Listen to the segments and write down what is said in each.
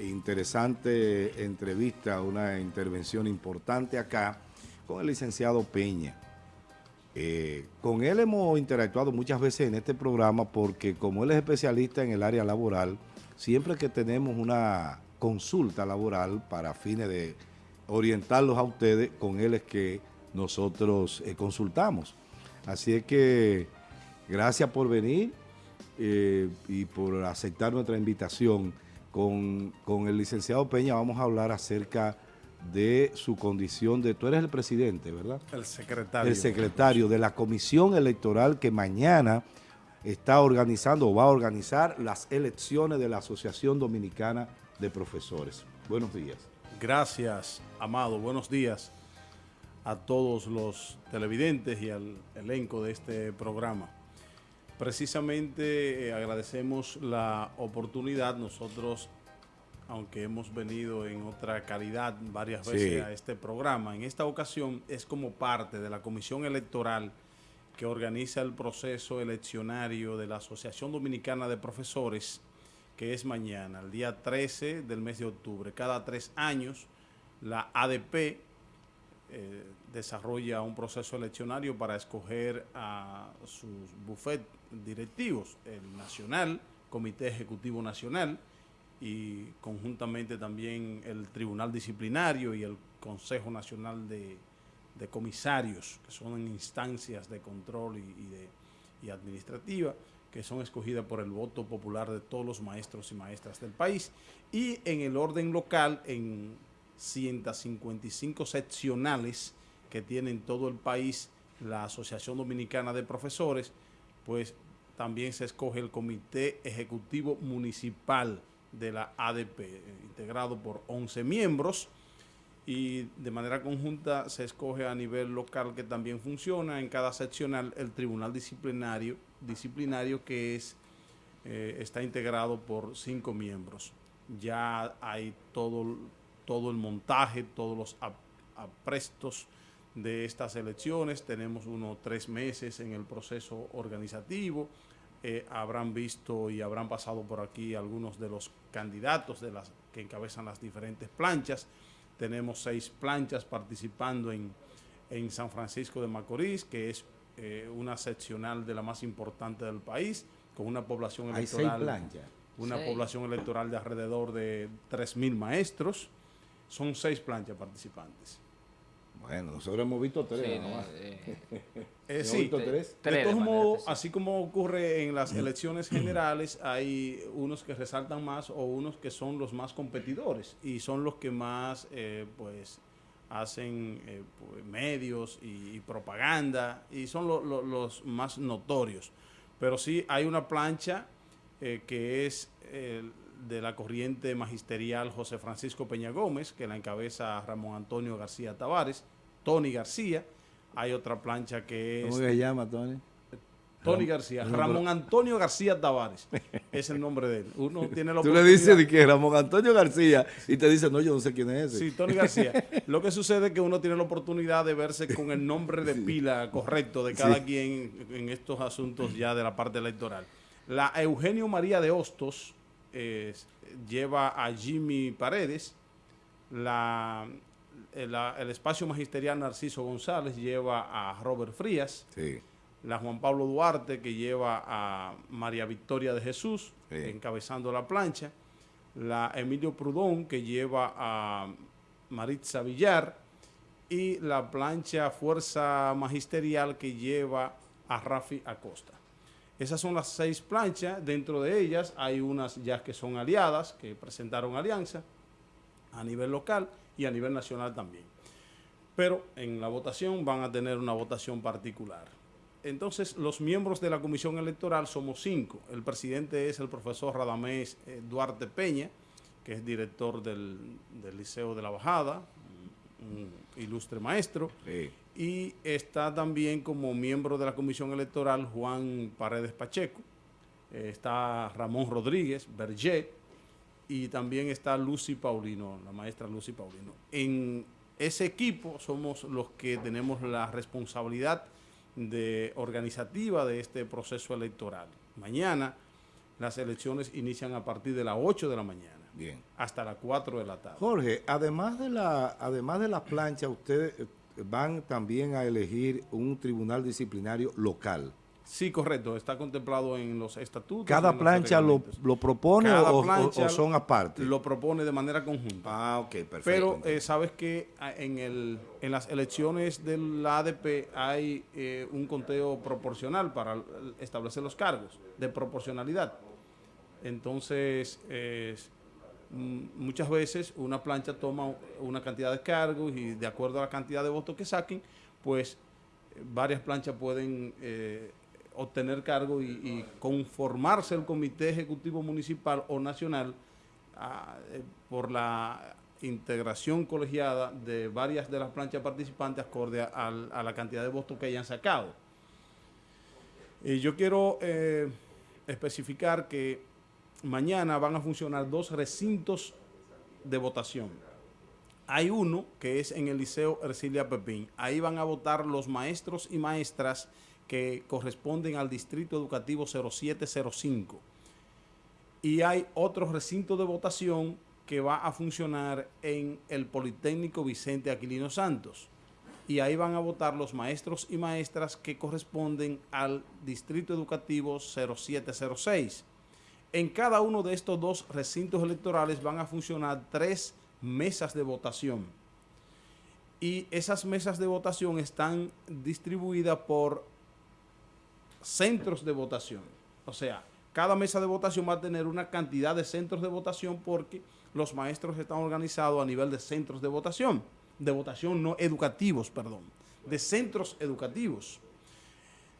interesante entrevista, una intervención importante acá con el licenciado Peña. Eh, con él hemos interactuado muchas veces en este programa porque como él es especialista en el área laboral, siempre que tenemos una consulta laboral para fines de orientarlos a ustedes, con él es que nosotros eh, consultamos. Así es que gracias por venir eh, y por aceptar nuestra invitación. Con, con el licenciado Peña vamos a hablar acerca de su condición de... Tú eres el presidente, ¿verdad? El secretario. El secretario de la comisión electoral que mañana está organizando o va a organizar las elecciones de la Asociación Dominicana de Profesores. Buenos días. Gracias, Amado. Buenos días a todos los televidentes y al elenco de este programa. Precisamente eh, agradecemos la oportunidad. Nosotros aunque hemos venido en otra calidad varias veces a este programa. En esta ocasión es como parte de la comisión electoral que organiza el proceso eleccionario de la Asociación Dominicana de Profesores, que es mañana, el día 13 del mes de octubre. Cada tres años la ADP eh, desarrolla un proceso eleccionario para escoger a sus bufet directivos, el Nacional, Comité Ejecutivo Nacional, y conjuntamente también el Tribunal Disciplinario y el Consejo Nacional de, Comisarios, que son instancias de control y, de, y administrativa, que son escogidas por el voto popular de todos los maestros y maestras del país. Y en el orden local, en 155 seccionales que tienen todo el país la Asociación Dominicana de Profesores, pues también se escoge el Comité Ejecutivo Municipal de la ADP, integrado por 11 miembros y de manera conjunta se escoge a nivel local que también funciona en cada seccional el tribunal disciplinario, disciplinario que es, eh, está integrado por cinco miembros. Ya hay todo, todo el montaje, todos los aprestos de estas elecciones, tenemos unos tres meses en el proceso organizativo, eh, habrán visto y habrán pasado por aquí algunos de los candidatos de las que encabezan las diferentes planchas. Tenemos seis planchas participando en, San Francisco de Macorís, que es eh, una seccional de la más importante del país, con una población electoral. Una población electoral de alrededor de 3.000 maestros. Son seis planchas participantes. Bueno, nosotros hemos visto tres. Eh, sí, de todos modos, así como ocurre en las elecciones generales, hay unos que resaltan más o unos que son los más competidores y son los que más eh, pues hacen eh, pues, medios y, propaganda y son los más notorios. Pero sí hay una plancha que es de la corriente magisterial José Francisco Peña Gómez, que la encabeza Ramón Antonio García Tavares, Tony García. Hay otra plancha que es... ¿Cómo se llama Tony? Tony García, Ramón Antonio García Tavares, es el nombre de él. Uno tiene la Tú le dices de que Ramón Antonio García y te dice, no, yo no sé quién es ese. Sí, Tony García. Lo que sucede es que uno tiene la oportunidad de verse con el nombre de pila correcto de cada quien en estos asuntos ya de la parte electoral. La Eugenio María de Hostos lleva a Jimmy Paredes, la el, espacio magisterial Narciso González lleva a Robert Frías. La Juan Pablo Duarte que lleva a María Victoria de Jesús encabezando la plancha. La Emilio Prudón que lleva a Maritza Villar. Y la plancha Fuerza Magisterial que lleva a Rafi Acosta. Esas son las seis planchas. Dentro de ellas hay unas ya que son aliadas, que presentaron alianza a nivel local y a nivel nacional también. Pero en la votación van a tener una votación particular. Entonces, los miembros de la Comisión Electoral somos cinco. El presidente es el profesor Radamés eh, Duarte Peña, que es director del, Liceo de la Bajada, ilustre maestro. Y está también como miembro de la Comisión Electoral Juan Paredes Pacheco. Eh, está Ramón Rodríguez, Berger, y también está Lucy Paulino, la maestra Lucy Paulino. En ese equipo somos los que tenemos la responsabilidad de organizativa de este proceso electoral. Mañana las elecciones inician a partir de las 8 de la mañana. Bien. hasta las 4 de la tarde. Jorge, además de la, además de las planchas, ustedes van también a elegir un tribunal disciplinario local. Sí, correcto, está contemplado en los estatutos. ¿Cada plancha lo, propone o, son aparte? Lo propone de manera conjunta. Ah, ok, perfecto. Pero eh, sabes que ah, en, el, en las elecciones del ADP hay eh, un conteo proporcional para establecer los cargos de proporcionalidad. Entonces, muchas veces una plancha toma una cantidad de cargos y de acuerdo a la cantidad de votos que saquen, pues varias planchas pueden eh, obtener cargo y, conformarse el comité ejecutivo municipal o nacional ah, eh, por la integración colegiada de varias de las planchas participantes acorde a, la cantidad de votos que hayan sacado. Y yo quiero eh, especificar que mañana van a funcionar dos recintos de votación. Hay uno que es en el Liceo Ercilia Pepín. Ahí van a votar los maestros y maestras que corresponden al Distrito Educativo 0705. Y hay otro recinto de votación que va a funcionar en el Politécnico Vicente Aquilino Santos. Y ahí van a votar los maestros y maestras que corresponden al Distrito Educativo 0706. En cada uno de estos dos recintos electorales van a funcionar tres mesas de votación. Y esas mesas de votación están distribuidas por centros de votación. O sea, cada mesa de votación va a tener una cantidad de centros de votación porque los maestros están organizados a nivel de centros de votación, de votación no educativos, perdón, de centros educativos.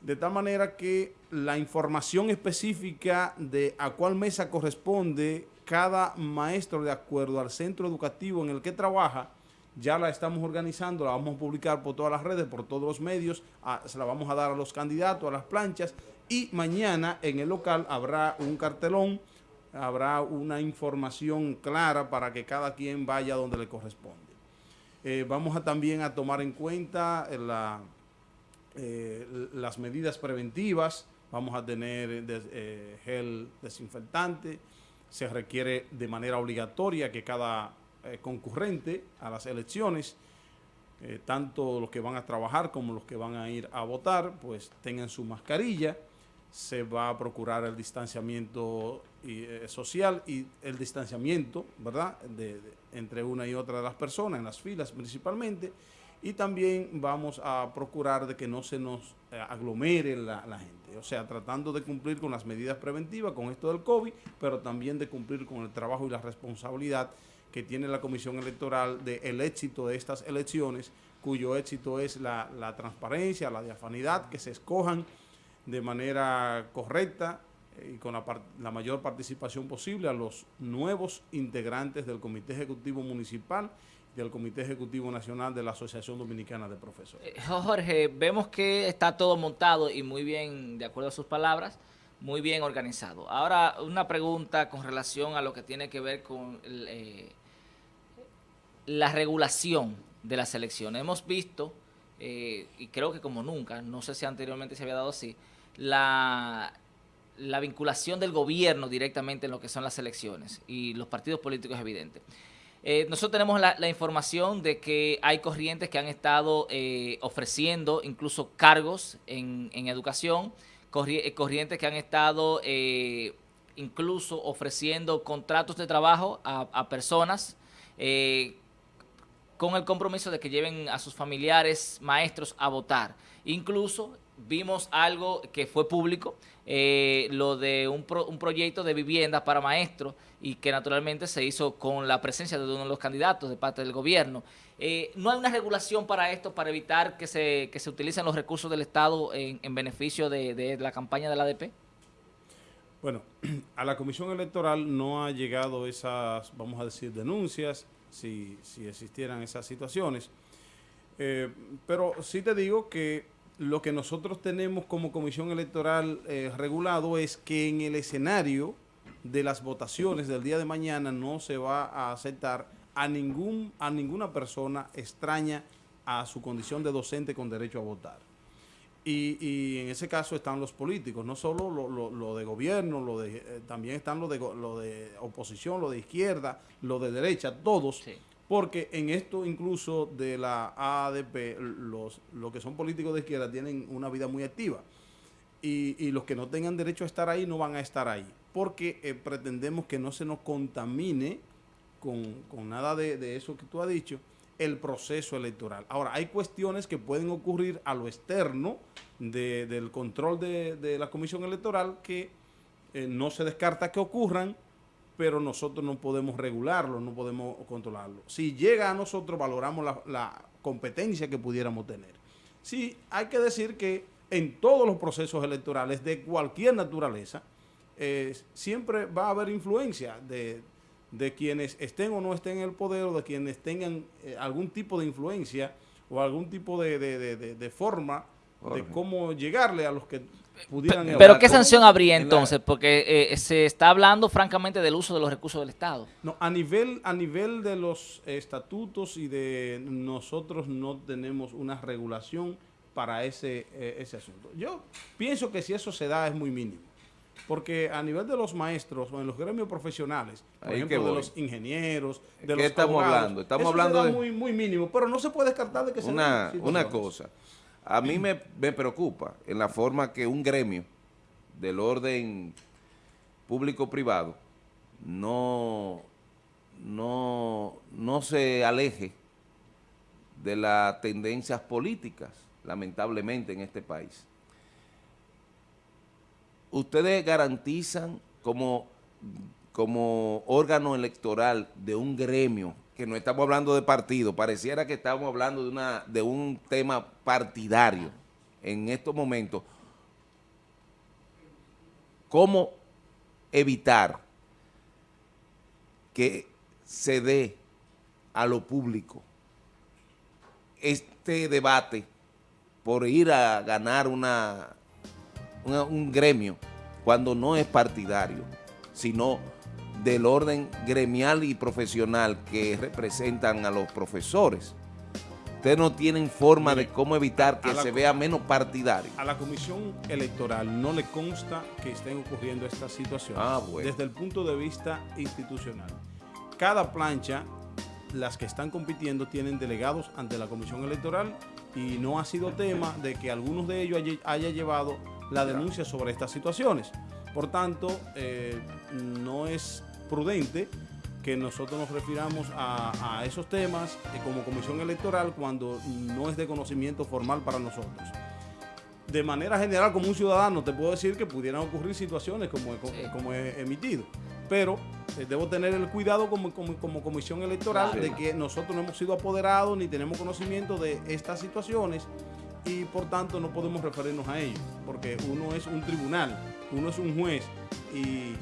De tal manera que la información específica de a cuál mesa corresponde cada maestro de acuerdo al centro educativo en el que trabaja, ya la estamos organizando, la vamos a publicar por todas las redes, por todos los medios, se la vamos a dar a los candidatos, a las planchas, y mañana en el local habrá un cartelón, habrá una información clara para que cada quien vaya donde le corresponde. Eh, vamos a también a tomar en cuenta la eh, las medidas preventivas, vamos a tener eh, gel desinfectante, se requiere de manera obligatoria que cada eh, concurrente a las elecciones, tanto los que van a trabajar como los que van a ir a votar, pues tengan su mascarilla, se va a procurar el distanciamiento social y el distanciamiento, ¿verdad?, entre una y otra de las personas, en las filas principalmente, y también vamos a procurar de que no se nos eh, aglomere la, gente, o sea, tratando de cumplir con las medidas preventivas con esto del COVID, pero también de cumplir con el trabajo y la responsabilidad que tiene la Comisión Electoral del el éxito de estas elecciones, cuyo éxito es la, transparencia, la diafanidad, que se escojan de manera correcta eh, y con la, la mayor participación posible a los nuevos integrantes del Comité Ejecutivo Municipal del Comité Ejecutivo Nacional de la Asociación Dominicana de Profesores. Eh, Jorge, vemos que está todo montado y muy bien, de acuerdo a sus palabras, muy bien organizado. Ahora, una pregunta con relación a lo que tiene que ver con eh, la regulación de las elecciones. Hemos visto, eh, y creo que como nunca, no sé si anteriormente se había dado así, la, la vinculación del gobierno directamente en lo que son las elecciones y los partidos políticos evidentes. Eh, nosotros tenemos la, información de que hay corrientes que han estado eh, ofreciendo incluso cargos en, educación, eh, corrientes que han estado incluso ofreciendo contratos de trabajo a, personas con el compromiso de que lleven a sus familiares, maestros a votar. Incluso vimos algo que fue público, eh, lo de un, proyecto de vivienda para maestros y que naturalmente se hizo con la presencia de uno de los candidatos de parte del gobierno. Eh, ¿No hay una regulación para esto, para evitar que se, que se utilicen los recursos del Estado en, beneficio de, la campaña de la ADP? Bueno, a la Comisión Electoral no ha llegado esas, vamos a decir, denuncias, si, si existieran esas situaciones. Eh, pero sí te digo que lo que nosotros tenemos como comisión electoral eh, regulado es que en el escenario de las votaciones del día de mañana no se va a aceptar a, ningún, a ninguna persona extraña a su condición de docente con derecho a votar. Y, en ese caso están los políticos, no solo lo, de gobierno, lo de, eh, también están lo de, lo de oposición, lo de izquierda, lo de derecha, todos. Porque en esto incluso de la ADP, los, los que son políticos de izquierda tienen una vida muy activa. Y, los que no tengan derecho a estar ahí no van a estar ahí. Porque eh, pretendemos que no se nos contamine con, nada de, de eso que tú has dicho, el proceso electoral. Ahora, hay cuestiones que pueden ocurrir a lo externo del control de, la comisión electoral que eh, no se descarta que ocurran, pero nosotros no podemos regularlo, no podemos controlarlo. Si llega a nosotros, valoramos la, competencia que pudiéramos tener. Sí, hay que decir que en todos los procesos electorales de cualquier naturaleza, eh, siempre va a haber influencia de de quienes estén o no estén en el poder o de quienes tengan eh, algún tipo de influencia o algún tipo de, forma de cómo llegarle a los que pudieran... Pero, ¿qué sanción habría entonces? Porque eh, se está hablando francamente del uso de los recursos del Estado. No, a nivel, a nivel de los estatutos y de nosotros no tenemos una regulación para ese, eh, ese asunto. Yo pienso que si eso se da es muy mínimo. Porque a nivel de los maestros o en los gremios profesionales, por ejemplo, de los ingenieros, de ¿Qué estamos hablando? Estamos hablando de... muy, muy mínimo, pero no se puede descartar de que sea una, una cosa. A mí me, me preocupa en la forma que un gremio del orden público-privado no, no, no se aleje de las tendencias políticas, lamentablemente, en este país ustedes garantizan como, como órgano electoral de un gremio, que no estamos hablando de partido, pareciera que estamos hablando de, una, de un tema partidario en estos momentos, ¿cómo evitar que se dé a lo público este debate por ir a ganar una un gremio cuando no es partidario, sino del orden gremial y profesional que representan a los profesores. Ustedes no tienen forma de cómo evitar que se vea menos partidario. A la comisión electoral no le consta que estén ocurriendo estas situaciones ah, desde el punto de vista institucional. Cada plancha, las que están compitiendo, tienen delegados ante la comisión electoral y no ha sido tema de que algunos de ellos haya llevado la denuncia sobre estas situaciones. Por tanto, eh, no es prudente que nosotros nos refiramos a, esos temas eh, como comisión electoral cuando no es de conocimiento formal para nosotros. De manera general, como un ciudadano, te puedo decir que pudieran ocurrir situaciones como, como he emitido, pero eh, debo tener el cuidado como, como, comisión electoral de que nosotros no hemos sido apoderados ni tenemos conocimiento de estas situaciones y por tanto no podemos referirnos a ello, porque uno es un tribunal, uno es un juez y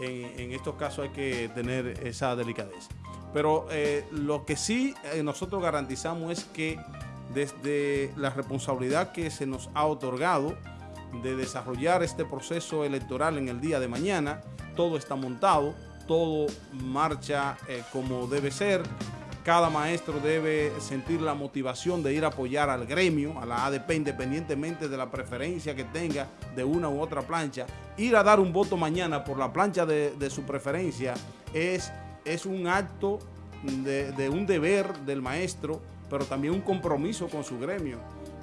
en, estos casos hay que tener esa delicadeza. Pero eh, lo que sí eh, nosotros garantizamos es que desde la responsabilidad que se nos ha otorgado de desarrollar este proceso electoral en el día de mañana, todo está montado, todo marcha eh, como debe ser, cada maestro debe sentir la motivación de ir a apoyar al gremio, a la ADP, independientemente de la preferencia que tenga de una u otra plancha. Ir a dar un voto mañana por la plancha de, su preferencia es, es un acto de, de un deber del maestro, pero también un compromiso con su gremio.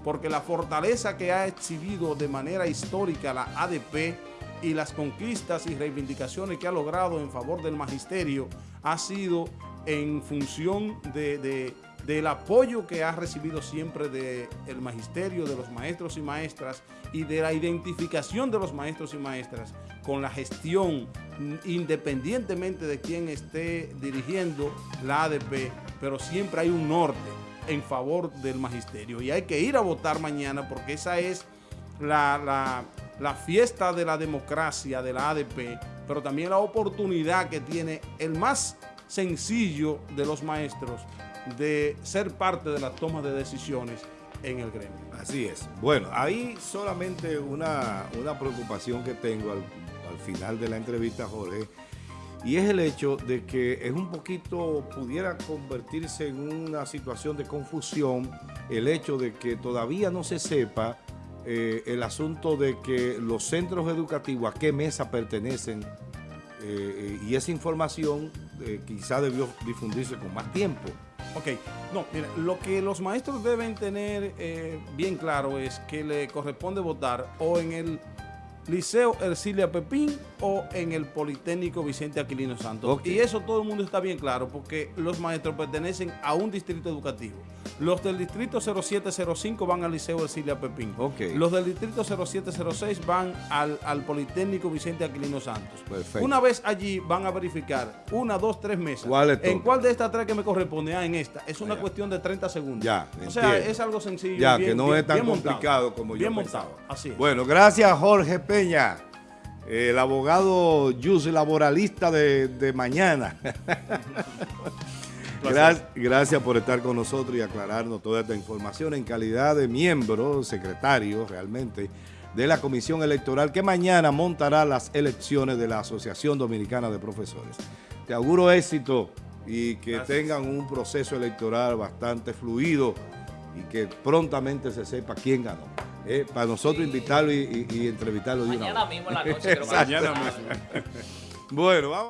Porque la fortaleza que ha exhibido de manera histórica la ADP y las conquistas y reivindicaciones que ha logrado en favor del magisterio ha sido en función de, del apoyo que ha recibido siempre del magisterio, de los maestros y maestras y de la identificación de los maestros y maestras con la gestión independientemente de quién esté dirigiendo la ADP, pero siempre hay un norte en favor del magisterio. Y hay que ir a votar mañana porque esa es la, la fiesta de la democracia de la ADP, pero también la oportunidad que tiene el más sencillo de los maestros de ser parte de la toma de decisiones en el gremio. Así es. Bueno, ahí solamente una, preocupación que tengo al, final de la entrevista, Jorge, y es el hecho de que es un poquito, pudiera convertirse en una situación de confusión, el hecho de que todavía no se sepa eh, el asunto de que los centros educativos, a qué mesa pertenecen, eh, y esa información eh, quizá debió difundirse con más tiempo. Ok, no, mira, lo que los maestros deben tener eh, bien claro es que le corresponde votar o en el Liceo Ercilia Pepín o en el Politécnico Vicente Aquilino Santos. Y eso todo el mundo está bien claro porque los maestros pertenecen a un distrito educativo. Los del distrito 0705 van al Liceo Ercilia Pepín. Ok. Los del distrito 0706 van al, al Politécnico Vicente Aquilino Santos. Perfecto. Una vez allí van a verificar una, dos, tres mesas. ¿Cuál ¿En cuál de estas tres que me corresponde? Ah, en esta. Es una Ah, cuestión de 30 segundos. Ya, O sea, entiendo. es algo sencillo. Ya, bien- que no bien- es tan bien montado. complicado como Bien yo montado, pensaba. así es. Bueno, gracias Jorge Peña, el abogado Yus laboralista de, de mañana. Gra- gracias por estar con nosotros y aclararnos toda esta información en calidad de miembro, secretario realmente, de la Comisión Electoral que mañana montará las elecciones de la Asociación Dominicana de Profesores. Te auguro éxito y que Gracias. tengan un proceso electoral bastante fluido y que prontamente se sepa quién ganó. Eh, para nosotros Sí. invitarlo y, y- y entrevistarlo de una Mañana vez. mismo en la noche. Mañana mismo. Bueno, vamos.